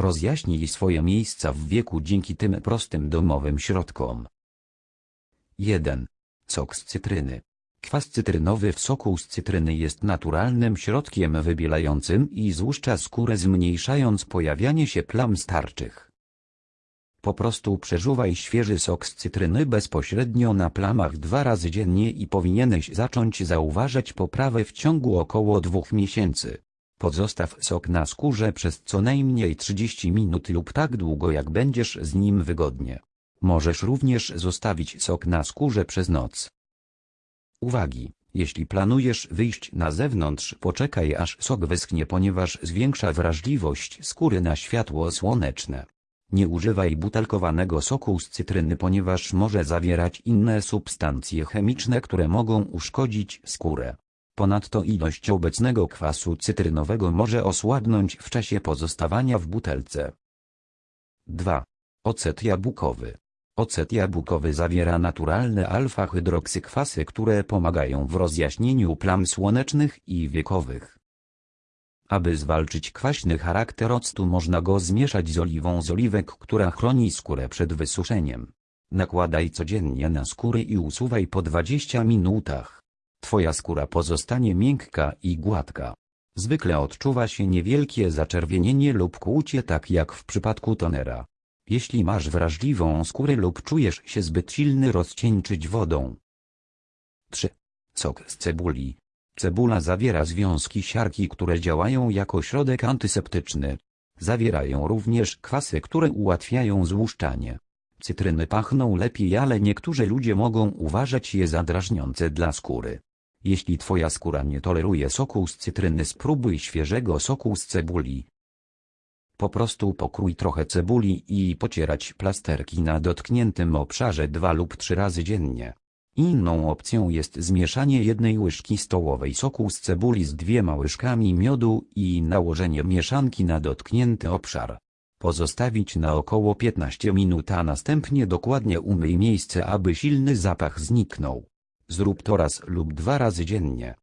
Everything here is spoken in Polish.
Rozjaśnij swoje miejsca w wieku dzięki tym prostym domowym środkom. 1. Sok z cytryny. Kwas cytrynowy w soku z cytryny jest naturalnym środkiem wybielającym i złuszcza skórę zmniejszając pojawianie się plam starczych. Po prostu przeżuwaj świeży sok z cytryny bezpośrednio na plamach dwa razy dziennie i powinieneś zacząć zauważać poprawę w ciągu około dwóch miesięcy. Pozostaw sok na skórze przez co najmniej 30 minut lub tak długo jak będziesz z nim wygodnie. Możesz również zostawić sok na skórze przez noc. Uwagi! Jeśli planujesz wyjść na zewnątrz poczekaj aż sok wyschnie ponieważ zwiększa wrażliwość skóry na światło słoneczne. Nie używaj butelkowanego soku z cytryny ponieważ może zawierać inne substancje chemiczne które mogą uszkodzić skórę. Ponadto ilość obecnego kwasu cytrynowego może osłabnąć w czasie pozostawania w butelce. 2. Ocet jabłkowy. Ocet jabłkowy zawiera naturalne alfa-hydroksykwasy, które pomagają w rozjaśnieniu plam słonecznych i wiekowych. Aby zwalczyć kwaśny charakter octu można go zmieszać z oliwą z oliwek, która chroni skórę przed wysuszeniem. Nakładaj codziennie na skórę i usuwaj po 20 minutach. Twoja skóra pozostanie miękka i gładka. Zwykle odczuwa się niewielkie zaczerwienienie lub kłucie tak jak w przypadku tonera. Jeśli masz wrażliwą skórę lub czujesz się zbyt silny rozcieńczyć wodą. 3. Sok z cebuli. Cebula zawiera związki siarki, które działają jako środek antyseptyczny. Zawierają również kwasy, które ułatwiają złuszczanie. Cytryny pachną lepiej, ale niektórzy ludzie mogą uważać je za drażniące dla skóry. Jeśli twoja skóra nie toleruje soku z cytryny spróbuj świeżego soku z cebuli. Po prostu pokrój trochę cebuli i pocierać plasterki na dotkniętym obszarze dwa lub trzy razy dziennie. Inną opcją jest zmieszanie jednej łyżki stołowej soku z cebuli z dwiema łyżkami miodu i nałożenie mieszanki na dotknięty obszar. Pozostawić na około 15 minut a następnie dokładnie umyj miejsce aby silny zapach zniknął. Zrób to raz lub dwa razy dziennie.